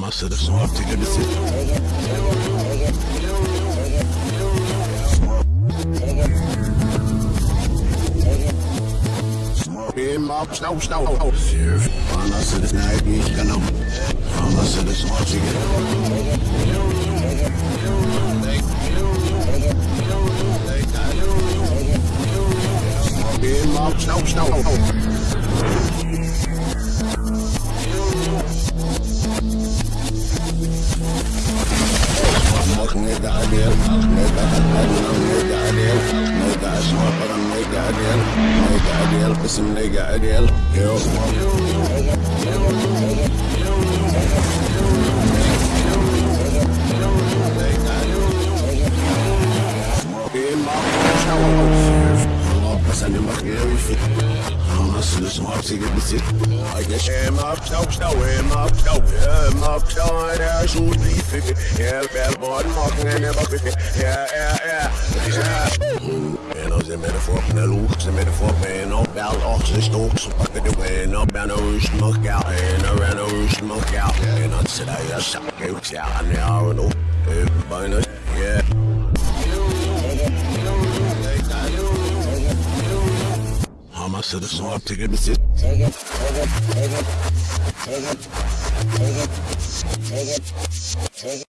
Ama sırası artık gibisin. Benim ab stau stau. Sirf. Bana sırası ne bir kanım. Ama sırası artık Benim ab stau stau. مخ نقنيد عليهم نقنيد عليهم نقنيد عليهم نقنيد عشما برا نقنيد عليهم نقنيد عليهم قسم نقنيد عليهم يو Listen, I'm singing the city. I guess I'm up, up, up, up, up, up, up, ya şu lifi Gel bel bon makne ne bak Ja ja ja En als en met de vork naar loeg Ze met de vork ben op bel Och ze stok Ze pakken de win op En een rust mag jou En een ren een rust mag jou En dat ze daar ja zak Ik ja en ja en op Bijna yeah Ama sırası artık gibisin Take it, take it, take it, take it, take it, take it, take it.